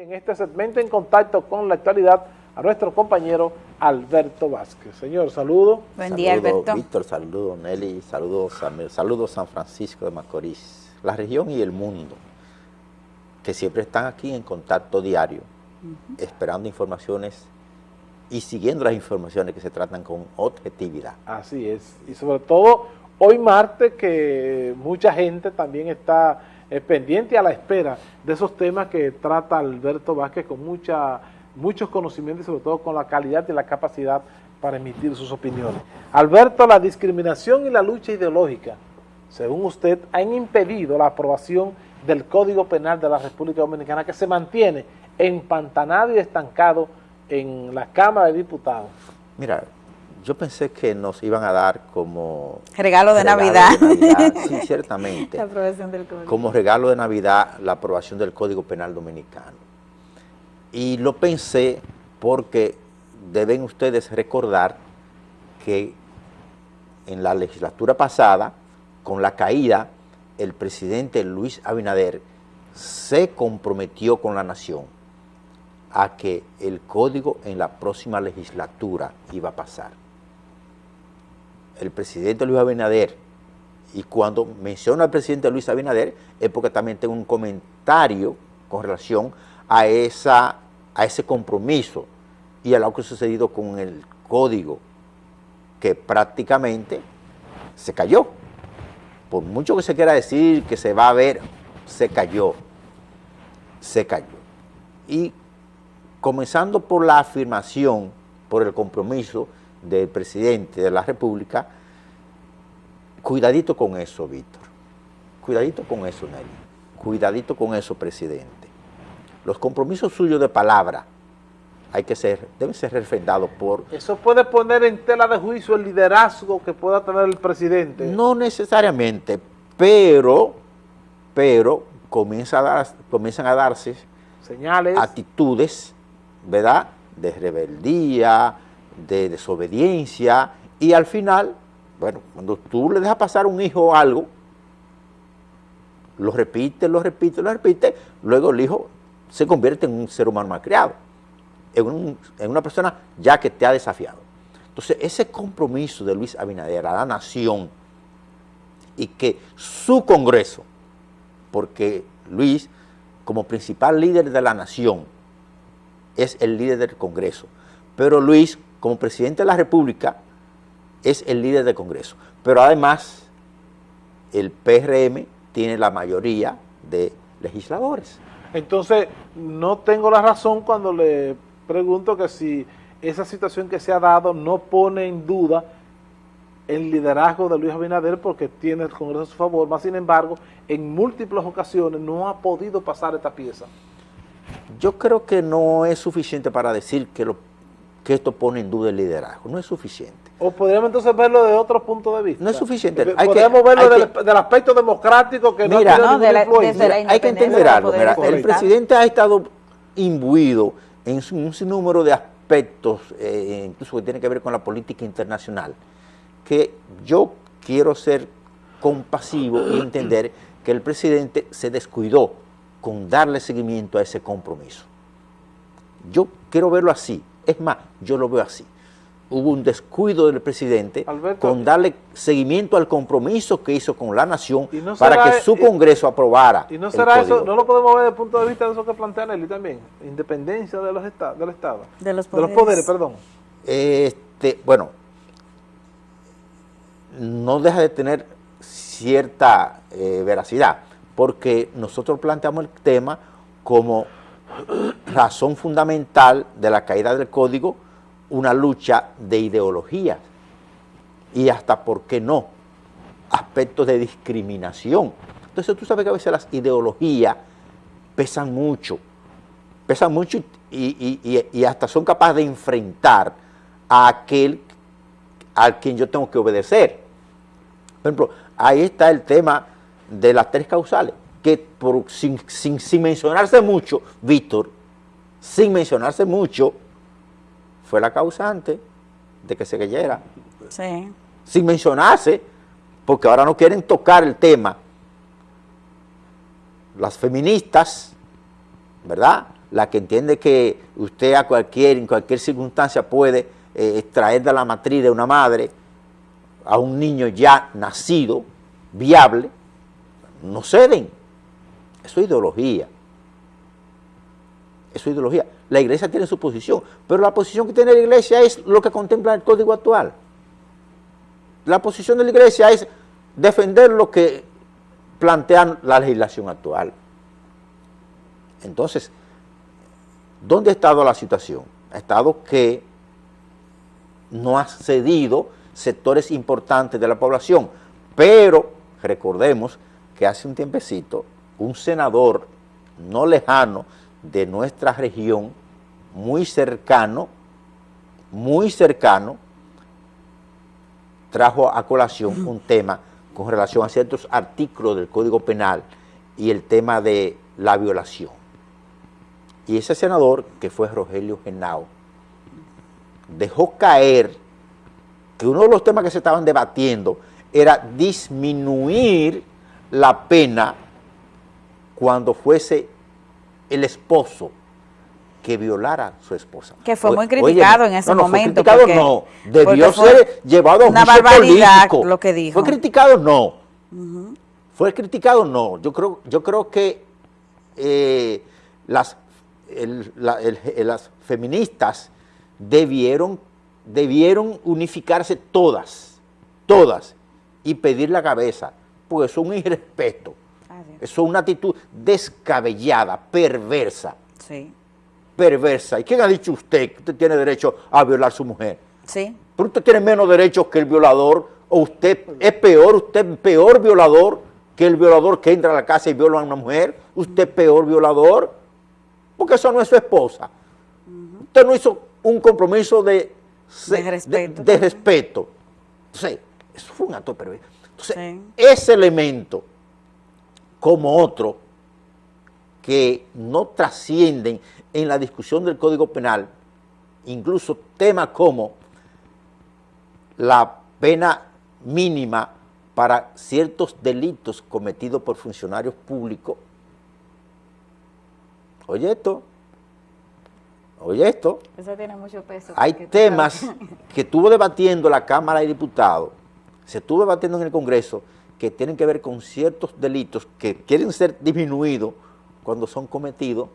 En este segmento en contacto con la actualidad a nuestro compañero Alberto Vázquez. Señor, saludo. Buen día, Alberto. Víctor, saludo Nelly, saludos saludos San Francisco de Macorís, la región y el mundo, que siempre están aquí en contacto diario, esperando informaciones y siguiendo las informaciones que se tratan con objetividad. Así es, y sobre todo hoy martes que mucha gente también está eh, pendiente a la espera de esos temas que trata Alberto Vázquez con muchos conocimientos y sobre todo con la calidad y la capacidad para emitir sus opiniones. Alberto, la discriminación y la lucha ideológica, según usted, han impedido la aprobación del Código Penal de la República Dominicana que se mantiene empantanado y estancado en la Cámara de Diputados. Mira, yo pensé que nos iban a dar como... Regalo de Navidad. Sí, ciertamente. La aprobación del código. Como regalo de Navidad la aprobación del Código Penal Dominicano. Y lo pensé porque deben ustedes recordar que en la legislatura pasada, con la caída, el presidente Luis Abinader se comprometió con la nación a que el código en la próxima legislatura iba a pasar el presidente Luis Abinader, y cuando menciona al presidente Luis Abinader, es porque también tengo un comentario con relación a, esa, a ese compromiso y a lo que ha sucedido con el código, que prácticamente se cayó. Por mucho que se quiera decir que se va a ver, se cayó, se cayó. Y comenzando por la afirmación, por el compromiso del presidente de la República, cuidadito con eso, Víctor. Cuidadito con eso, Nelly. Cuidadito con eso, presidente. Los compromisos suyos de palabra hay que ser, deben ser refrendados por... ¿Eso puede poner en tela de juicio el liderazgo que pueda tener el presidente? No necesariamente, pero, pero comienza a dar, comienzan a darse señales, actitudes, ¿verdad?, de rebeldía, de desobediencia y al final, bueno, cuando tú le dejas pasar un hijo algo, lo repite, lo repite, lo repite, luego el hijo se convierte en un ser humano mal criado, en, en una persona ya que te ha desafiado. Entonces, ese compromiso de Luis Abinader a la nación y que su Congreso, porque Luis, como principal líder de la nación, es el líder del Congreso, pero Luis, como presidente de la República, es el líder del Congreso. Pero además, el PRM tiene la mayoría de legisladores. Entonces, no tengo la razón cuando le pregunto que si esa situación que se ha dado no pone en duda el liderazgo de Luis Abinader porque tiene el Congreso a su favor, más sin embargo, en múltiples ocasiones no ha podido pasar esta pieza. Yo creo que no es suficiente para decir que lo que esto pone en duda el liderazgo. No es suficiente. O podríamos entonces verlo de otro punto de vista. No es suficiente. podríamos verlo del, aspecto democrático que mira, no, de la, Hay que entender algo. el presidente ha estado imbuido en un sinnúmero de aspectos, eh, incluso que tiene que ver con la política internacional, que yo quiero ser compasivo y entender que el presidente se descuidó con darle seguimiento a ese compromiso. Yo quiero verlo así. Es más, yo lo veo así. Hubo un descuido del presidente con darle seguimiento al compromiso que hizo con la nación para que su Congreso aprobara. ¿Y no será eso, no lo podemos ver desde el punto de vista de eso que plantea Nelly también? Independencia de los del Estado. De los poderes. De los poderes, perdón. Este, bueno, no deja de tener cierta eh, veracidad, porque nosotros planteamos el tema como razón fundamental de la caída del código, una lucha de ideologías y hasta, ¿por qué no?, aspectos de discriminación. Entonces tú sabes que a veces las ideologías pesan mucho, pesan mucho y, hasta son capaces de enfrentar a aquel al quien yo tengo que obedecer. Por ejemplo, ahí está el tema de las tres causales que por, sin, sin, mencionarse mucho, Víctor, sin mencionarse mucho, fue la causante de que se cayera. Sí. Sin mencionarse, porque ahora no quieren tocar el tema. Las feministas, ¿verdad? la que entiende que usted a cualquier, en cualquier circunstancia puede eh, extraer de la matriz de una madre a un niño ya nacido, viable, no ceden. Es ideología. Eso es ideología. La iglesia tiene su posición, pero la posición que tiene la iglesia es lo que contempla el código actual. La posición de la iglesia es defender lo que plantea la legislación actual. Entonces, ¿dónde ha estado la situación? Ha estado que no ha cedido sectores importantes de la población, pero recordemos que hace un tiempecito un senador no lejano de nuestra región, muy cercano, muy cercano, trajo a colación un tema con relación a ciertos artículos del Código Penal y el tema de la violación. Y ese senador, que fue Rogelio Genao, dejó caer que uno de los temas que se estaban debatiendo era disminuir la pena cuando fuese el esposo que violara a su esposa. Que fue muy criticado en ese no, no, momento. Fue criticado no, debió ser llevado a un una barbaridad lo que dijo. Fue criticado no, fue criticado no. Yo creo, yo creo que eh, las, las feministas debieron, debieron unificarse todas, todas, y pedir la cabeza, pues es un irrespeto. Eso es una actitud descabellada, perversa. Sí perversa. ¿Y quién ha dicho usted que usted tiene derecho a violar a su mujer? Sí. Pero usted tiene menos derechos que el violador, o usted es peor, usted es peor violador que el violador que entra a la casa y viola a una mujer. Usted es peor violador, porque eso no es su esposa. Usted no hizo un compromiso de, de respeto. De, respeto. Entonces, eso fue un acto perverso. Entonces, ese elemento, como otro, que no trascienden en la discusión del Código Penal, incluso temas como la pena mínima para ciertos delitos cometidos por funcionarios públicos. Oye esto, oye esto. Eso tiene mucho peso. Hay temas que estuvo debatiendo la Cámara de Diputados, se estuvo debatiendo en el Congreso, que tienen que ver con ciertos delitos que quieren ser disminuidos cuando son cometidos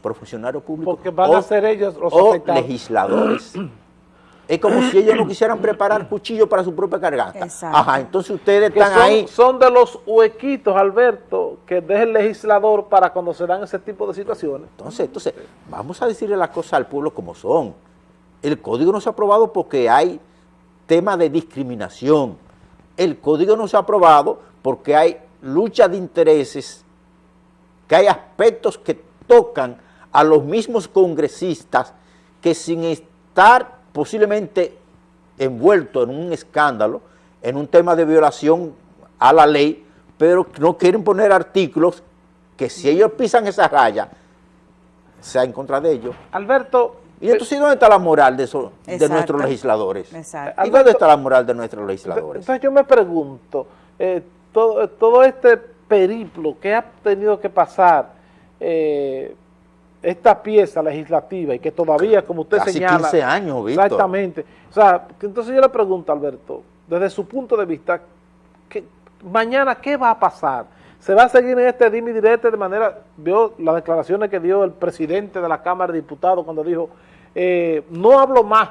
por funcionarios públicos Porque van a ser ellos los o legisladores. es como si ellos no quisieran preparar cuchillo para su propia garganta. Ajá, entonces ustedes están ahí. Son de los huequitos, Alberto, que deja el legislador para cuando se dan ese tipo de situaciones. Entonces, entonces vamos a decirle las cosas al pueblo como son. El código no se ha aprobado porque hay tema de discriminación. El código no se ha aprobado porque hay lucha de intereses, que hay aspectos que tocan a los mismos congresistas que sin estar posiblemente envueltos en un escándalo, en un tema de violación a la ley, pero no quieren poner artículos que si ellos pisan esa raya, sea en contra de ellos. Alberto... Y entonces, ¿dónde está la moral de, eso, de nuestros legisladores? Exacto. ¿Y dónde está la moral de nuestros legisladores? Entonces yo me pregunto, eh, todo, todo este periplo que ha tenido que pasar eh, esta pieza legislativa y que todavía, como usted Casi señala... 15 años, Víctor. Exactamente. O sea, entonces yo le pregunto, Alberto, desde su punto de vista, mañana, ¿qué va a pasar? ¿Se va a seguir en este dimi directo de manera... Vio las declaraciones que dio el presidente de la Cámara de Diputados cuando dijo, eh, no hablo más,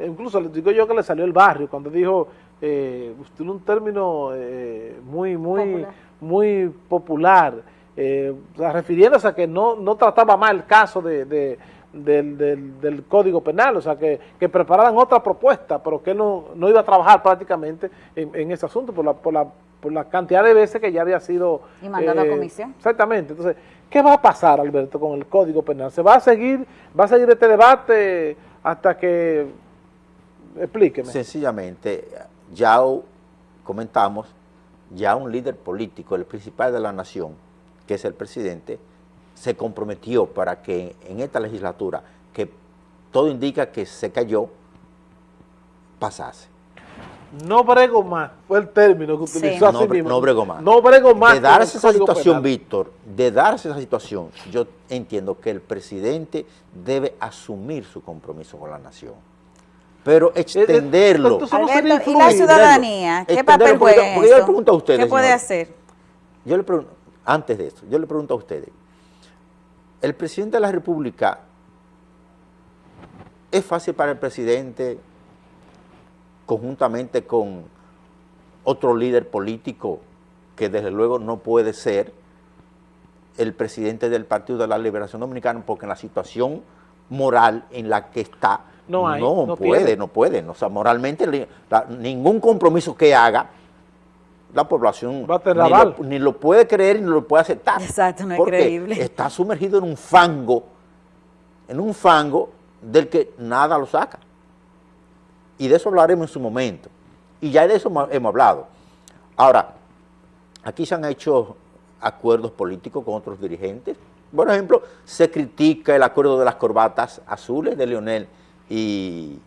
incluso le digo yo que le salió el barrio, cuando dijo, eh, usted un término eh, muy, muy, popular. muy popular, eh, refiriéndose a que no, no trataba mal el caso de, de, del, del, del, Código Penal, o sea, que, que, prepararan otra propuesta, pero que no, no iba a trabajar prácticamente en, en ese asunto por la, por, la, por la cantidad de veces que ya había sido... Y mandado eh, a comisión. Exactamente. Entonces, ¿qué va a pasar, Alberto, con el Código Penal? ¿Se va a seguir, va a seguir este debate hasta que... Explíqueme. Sencillamente, ya comentamos, ya un líder político, el principal de la nación, que es el presidente, se comprometió para que en esta legislatura, que todo indica que se cayó, pasase. No brego más, fue el término que utilizó así mismo. No brego más. No brego más. De darse esa situación, Víctor, de darse esa situación, yo entiendo que el presidente debe asumir su compromiso con la nación. Pero eh, eh, extenderlo. Alberto, ¿y la ciudadanía? ¿Qué papel juega porque, yo le pregunto a ustedes, ¿Qué puede hacer? Yo le pregunto, antes de esto, yo le pregunto a ustedes, el presidente de la República, ¿es fácil para el presidente conjuntamente con otro líder político que desde luego no puede ser el presidente del Partido de la Liberación Dominicana porque en la situación moral en la que está no, puede, no puede. O sea, moralmente ningún compromiso que haga la población ni, lo, puede creer ni lo puede aceptar. Exacto, no es porque está sumergido en un fango, en un fango del que nada lo saca y de eso hablaremos en su momento. Y ya de eso hemos hablado. Ahora, aquí se han hecho acuerdos políticos con otros dirigentes. Por ejemplo, se critica el acuerdo de las corbatas azules de Leonel y,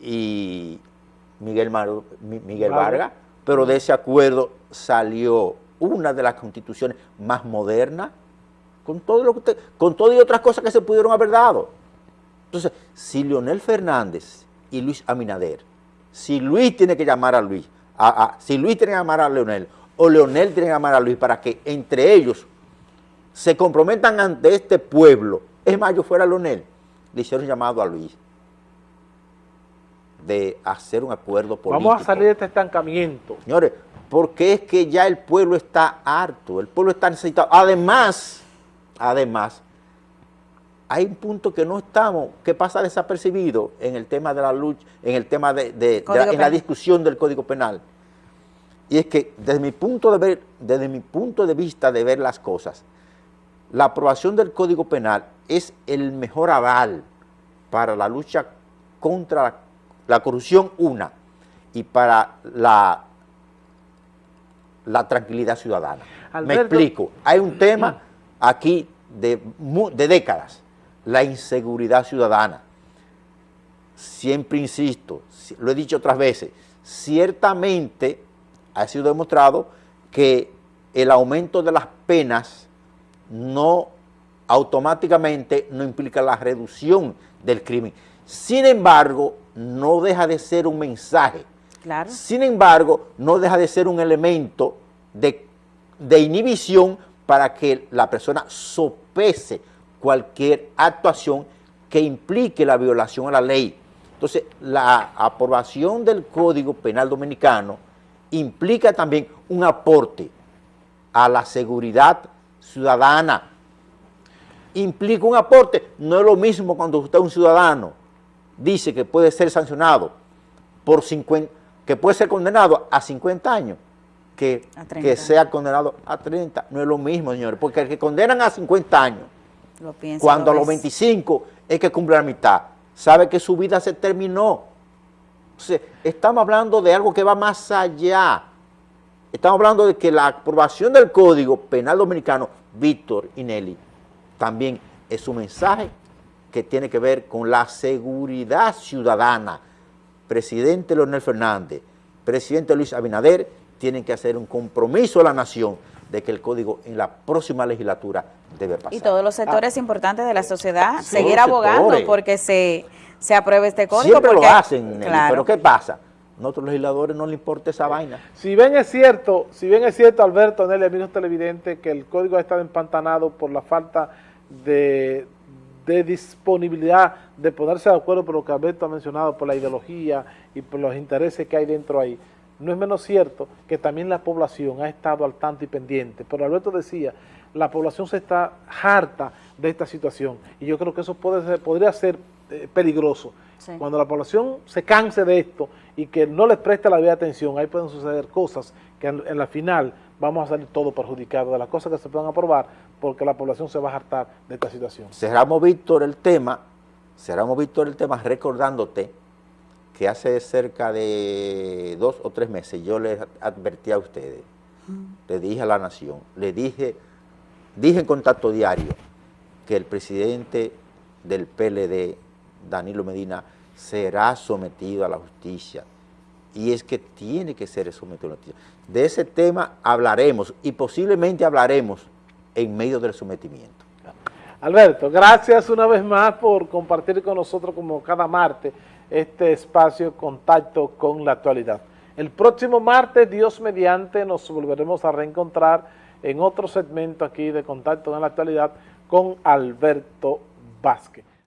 y Miguel, Miguel Vargas, pero de ese acuerdo salió una de las constituciones más modernas, con todo, lo que con todo y otras cosas que se pudieron haber dado. Entonces, si Leonel Fernández y Luis Aminader. Si Luis tiene que llamar a Luis, si Luis tiene que llamar a Leonel, o Leonel tiene que llamar a Luis para que entre ellos se comprometan ante este pueblo, es más, yo fuera Leonel, le hicieron llamado a Luis de hacer un acuerdo político. Vamos a salir de este estancamiento. Señores, porque es que ya el pueblo está harto, el pueblo está necesitado. Además, además, hay un punto que no estamos, que pasa desapercibido en el tema de la lucha, en el tema de, la, en la discusión del Código Penal. Y es que desde mi punto de ver, desde mi punto de vista de ver las cosas, la aprobación del Código Penal es el mejor aval para la lucha contra la, corrupción, una, y para la, la tranquilidad ciudadana. Me explico, hay un tema aquí de, de décadas, la inseguridad ciudadana. Siempre insisto, lo he dicho otras veces, ciertamente ha sido demostrado que el aumento de las penas no automáticamente no implica la reducción del crimen. Sin embargo, no deja de ser un mensaje. Claro. Sin embargo, no deja de ser un elemento de, de inhibición para que la persona sopese cualquier actuación que implique la violación a la ley. Entonces, la aprobación del Código Penal Dominicano implica también un aporte a la seguridad ciudadana. Implica un aporte, no es lo mismo cuando usted un ciudadano, dice que puede ser sancionado por 50, que puede ser condenado a 50 años, que, que sea condenado a 30, no es lo mismo, señores, porque el que condenan a 50 años cuando a los 25 es que cumple la mitad, sabe que su vida se terminó. estamos hablando de algo que va más allá. Estamos hablando de que la aprobación del Código Penal Dominicano, Víctor y Nelly, también es un mensaje que tiene que ver con la seguridad ciudadana. Presidente Leonel Fernández, presidente Luis Abinader, tienen que hacer un compromiso a la nación de que el código en la próxima legislatura debe pasar. Y todos los sectores ah. importantes de la sociedad seguir abogando porque se, se apruebe este código. Siempre lo hacen, pero ¿qué pasa? A nosotros legisladores no le importa esa vaina. Si bien es cierto, si bien es cierto, Alberto, Nelly, amigos televidentes, que el código ha estado empantanado por la falta de, de disponibilidad de ponerse de acuerdo por lo que Alberto ha mencionado, por la ideología y por los intereses que hay dentro ahí no es menos cierto que también la población ha estado al tanto y pendiente. Pero Alberto decía, la población se está harta de esta situación y yo creo que eso puede ser, podría ser eh, peligroso. Cuando la población se canse de esto y que no les preste la vida atención, ahí pueden suceder cosas que en, la final vamos a salir todos perjudicados de las cosas que se puedan aprobar porque la población se va a hartar de esta situación. Cerramos, Víctor, el tema, cerramos, Víctor, el tema recordándote que hace cerca de dos o tres meses yo les advertí a ustedes, le dije a la nación, le dije, dije en contacto diario que el presidente del PLD, Danilo Medina, será sometido a la justicia y es que tiene que ser sometido a la noticia. De ese tema hablaremos y posiblemente hablaremos en medio del sometimiento. Alberto, gracias una vez más por compartir con nosotros como cada martes este espacio Contacto con la Actualidad. El próximo martes, Dios mediante, nos volveremos a reencontrar en otro segmento aquí de Contacto con la Actualidad con Alberto Vázquez.